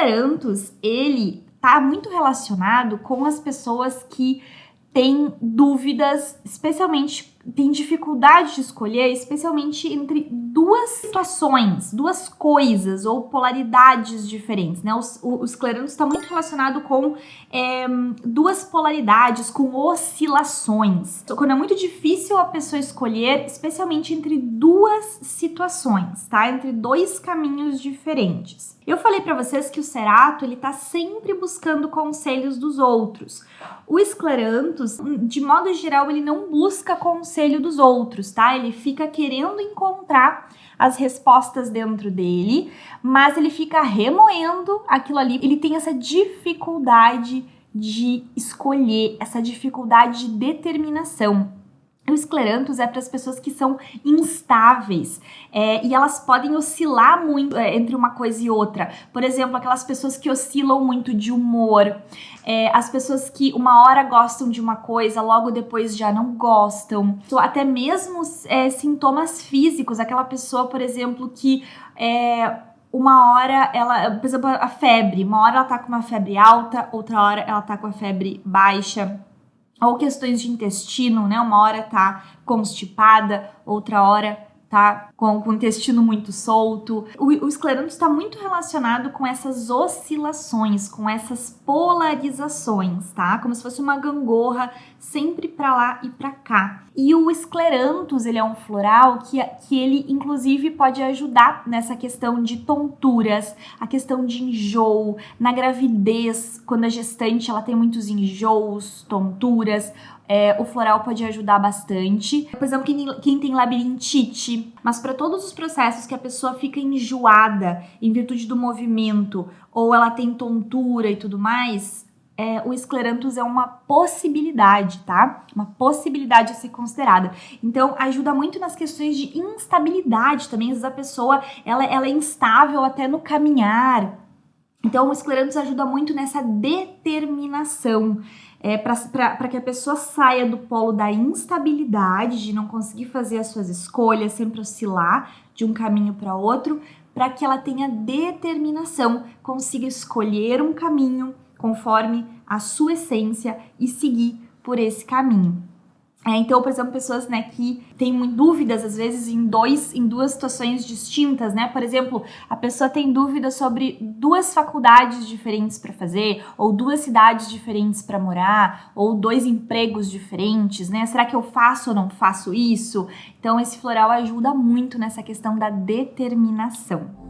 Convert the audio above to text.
esclerantus, ele tá muito relacionado com as pessoas que têm dúvidas, especialmente tem dificuldade de escolher, especialmente entre duas situações, duas coisas ou polaridades diferentes, né? O, o, está muito relacionado com é, duas polaridades, com oscilações. Então, quando é muito difícil a pessoa escolher, especialmente entre duas situações, tá? Entre dois caminhos diferentes. Eu falei para vocês que o Cerato ele tá sempre buscando conselhos dos outros. O Esclerantus, de modo geral, ele não busca conselho dos outros, tá? Ele fica querendo encontrar as respostas dentro dele, mas ele fica remoendo aquilo ali. Ele tem essa dificuldade de escolher, essa dificuldade de determinação. O esclerantus é para as pessoas que são instáveis é, e elas podem oscilar muito é, entre uma coisa e outra. Por exemplo, aquelas pessoas que oscilam muito de humor, é, as pessoas que uma hora gostam de uma coisa, logo depois já não gostam. Até mesmo é, sintomas físicos, aquela pessoa, por exemplo, que é, uma hora ela, por exemplo, a febre, uma hora ela tá com uma febre alta, outra hora ela tá com a febre baixa ou questões de intestino, né? Uma hora tá constipada, outra hora tá com, com o intestino muito solto. O, o está muito relacionado com essas oscilações, com essas polarizações, tá? Como se fosse uma gangorra sempre para lá e para cá. E o esclerantus, ele é um floral que, que ele inclusive pode ajudar nessa questão de tonturas, a questão de enjoo, na gravidez, quando a gestante ela tem muitos enjoos, tonturas, é, o floral pode ajudar bastante. Por exemplo, quem, quem tem labirintite, mas para todos os processos que a pessoa fica enjoada em virtude do movimento, ou ela tem tontura e tudo mais, é, o esclerantus é uma possibilidade, tá? Uma possibilidade a ser considerada. Então, ajuda muito nas questões de instabilidade também. Às vezes a pessoa, ela, ela é instável até no caminhar. Então, o esclerantus ajuda muito nessa determinação é, para que a pessoa saia do polo da instabilidade, de não conseguir fazer as suas escolhas, sempre oscilar de um caminho para outro, para que ela tenha determinação, consiga escolher um caminho conforme a sua essência e seguir por esse caminho. É, então, por exemplo, pessoas né, que têm dúvidas, às vezes, em, dois, em duas situações distintas, né? Por exemplo, a pessoa tem dúvida sobre duas faculdades diferentes para fazer, ou duas cidades diferentes para morar, ou dois empregos diferentes, né? Será que eu faço ou não faço isso? Então, esse floral ajuda muito nessa questão da determinação.